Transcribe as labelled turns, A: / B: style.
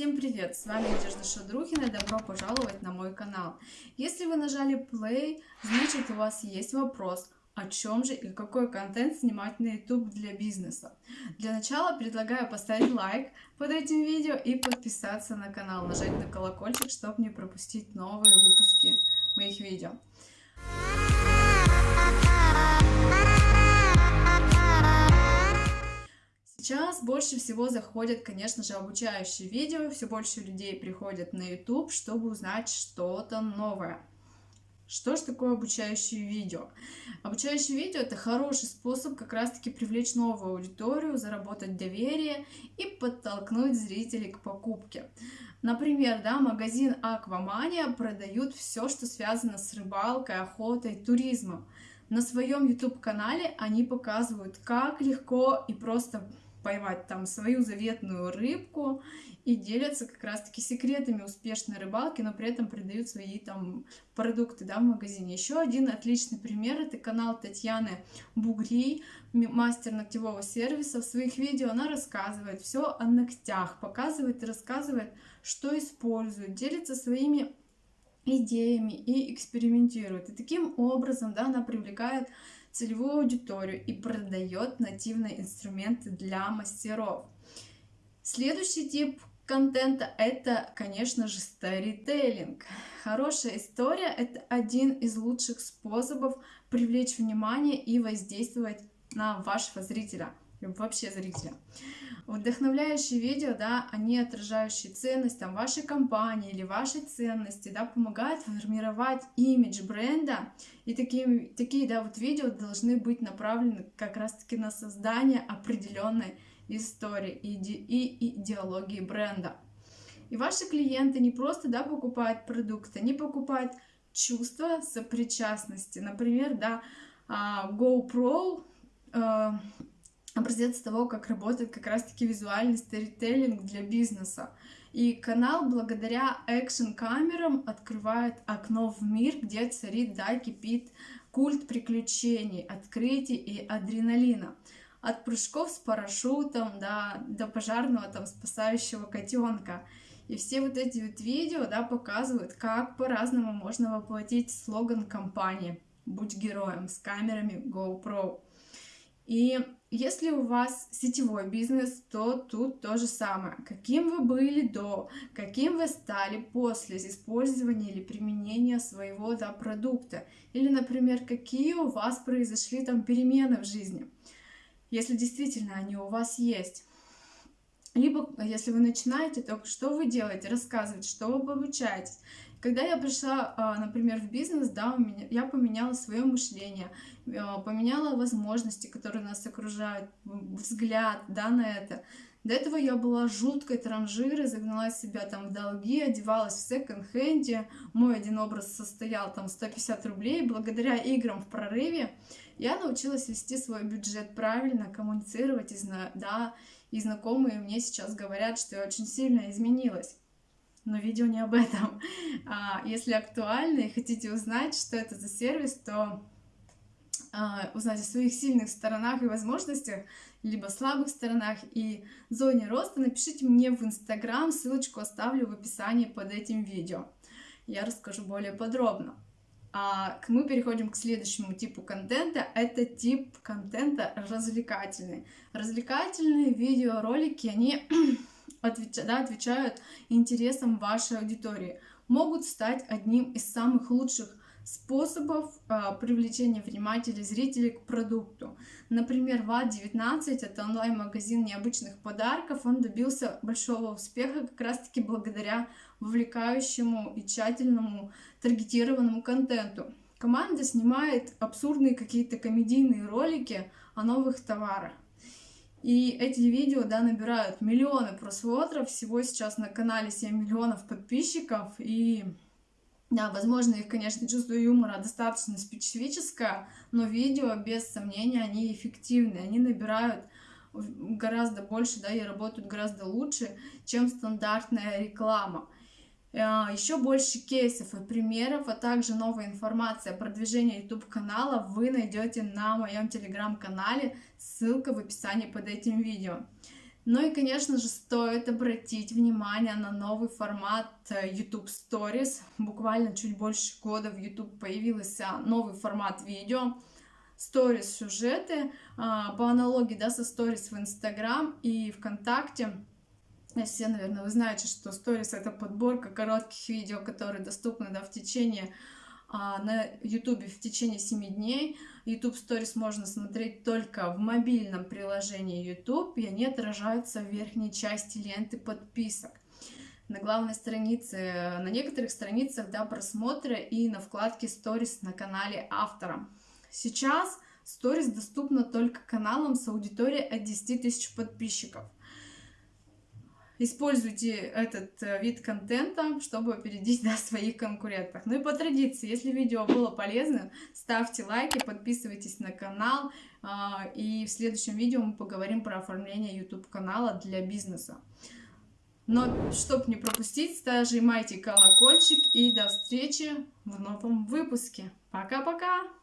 A: Всем привет! С вами Надежда Шадрухина и добро пожаловать на мой канал. Если вы нажали play, значит у вас есть вопрос, о чем же и какой контент снимать на YouTube для бизнеса. Для начала предлагаю поставить лайк под этим видео и подписаться на канал, нажать на колокольчик, чтобы не пропустить новые выпуски моих видео. Больше всего заходят, конечно же, обучающие видео, все больше людей приходят на YouTube, чтобы узнать что-то новое. Что же такое обучающее видео? Обучающее видео это хороший способ как раз-таки привлечь новую аудиторию, заработать доверие и подтолкнуть зрителей к покупке. Например, да, магазин Аквамания продают все, что связано с рыбалкой, охотой, туризмом. На своем YouTube-канале они показывают, как легко и просто поймать там свою заветную рыбку и делятся как раз-таки секретами успешной рыбалки, но при этом продают свои там продукты да, в магазине. Еще один отличный пример это канал Татьяны Бугри, мастер ногтевого сервиса. В своих видео она рассказывает все о ногтях, показывает и рассказывает, что использует, делится своими идеями и экспериментирует. И таким образом да, она привлекает целевую аудиторию и продает нативные инструменты для мастеров. Следующий тип контента это, конечно же, старителлинг. Хорошая история – это один из лучших способов привлечь внимание и воздействовать на вашего зрителя вообще зрителя. Вдохновляющие видео, да, они отражающие ценность там, вашей компании или вашей ценности, да, помогают формировать имидж бренда. И такие, такие да, вот видео должны быть направлены как раз-таки на создание определенной истории и, и идеологии бренда. И ваши клиенты не просто да, покупают продукты, они покупают чувство сопричастности. Например, да, а, GoPro э, образец того, как работает как раз-таки визуальный сторителлинг для бизнеса. И канал благодаря экшн-камерам открывает окно в мир, где царит, да, кипит культ приключений, открытий и адреналина. От прыжков с парашютом да, до пожарного там спасающего котенка. И все вот эти вот видео да, показывают, как по-разному можно воплотить слоган компании «Будь героем» с камерами GoPro. И если у вас сетевой бизнес, то тут то же самое. Каким вы были до, каким вы стали после использования или применения своего да, продукта. Или, например, какие у вас произошли там перемены в жизни, если действительно они у вас есть. Либо, если вы начинаете, то что вы делаете, рассказывать, что вы обучаетесь. Когда я пришла, а, например, в бизнес, да, у меня, я поменяла свое мышление, а, поменяла возможности, которые нас окружают, взгляд, да, на это. До этого я была жуткой транжирой, загнала себя там в долги, одевалась в секонд-хенде. Мой один образ состоял там 150 рублей. Благодаря играм в прорыве я научилась вести свой бюджет правильно, коммуницировать, и, да, и знакомые мне сейчас говорят, что я очень сильно изменилась но видео не об этом. А, если актуально и хотите узнать, что это за сервис, то а, узнать о своих сильных сторонах и возможностях, либо слабых сторонах и зоне роста, напишите мне в Инстаграм, ссылочку оставлю в описании под этим видео. Я расскажу более подробно. А мы переходим к следующему типу контента. Это тип контента развлекательный. Развлекательные видеоролики, они отвеч... да, отвечают интересам вашей аудитории, могут стать одним из самых лучших способов э, привлечения внимателей зрителей к продукту. Например, ВАД-19 это онлайн-магазин необычных подарков. Он добился большого успеха как раз-таки благодаря вовлекающему и тщательному таргетированному контенту. Команда снимает абсурдные какие-то комедийные ролики о новых товарах. И эти видео, да, набирают миллионы просмотров. Всего сейчас на канале 7 миллионов подписчиков. И, да, возможно, их, конечно, чувство юмора достаточно специфическое, но видео, без сомнения, они эффективны. Они набирают гораздо больше, да, и работают гораздо лучше, чем стандартная реклама. А, Еще больше кейсов и примеров, а также новая информация о продвижении YouTube канала вы найдете на моем телеграм-канале, ссылка в описании под этим видео. Ну и, конечно же, стоит обратить внимание на новый формат э, YouTube Stories. Буквально чуть больше года в YouTube появился новый формат видео. Stories сюжеты, а, по аналогии да, со Stories в Instagram и ВКонтакте. Все, наверное, вы знаете, что Stories это подборка коротких видео, которые доступны да, в течение а, на YouTube в течение 7 дней. YouTube Stories можно смотреть только в мобильном приложении YouTube, и они отражаются в верхней части ленты подписок. На главной странице, на некоторых страницах да, просмотра и на вкладке Stories на канале автора. Сейчас Stories доступна только каналам с аудиторией от 10 тысяч подписчиков. Используйте этот э, вид контента, чтобы опередить да, своих конкурентов. Ну и по традиции, если видео было полезным, ставьте лайки, подписывайтесь на канал. А, и в следующем видео мы поговорим про оформление YouTube канала для бизнеса. Но, чтобы не пропустить, нажимайте колокольчик и до встречи в новом выпуске. Пока-пока!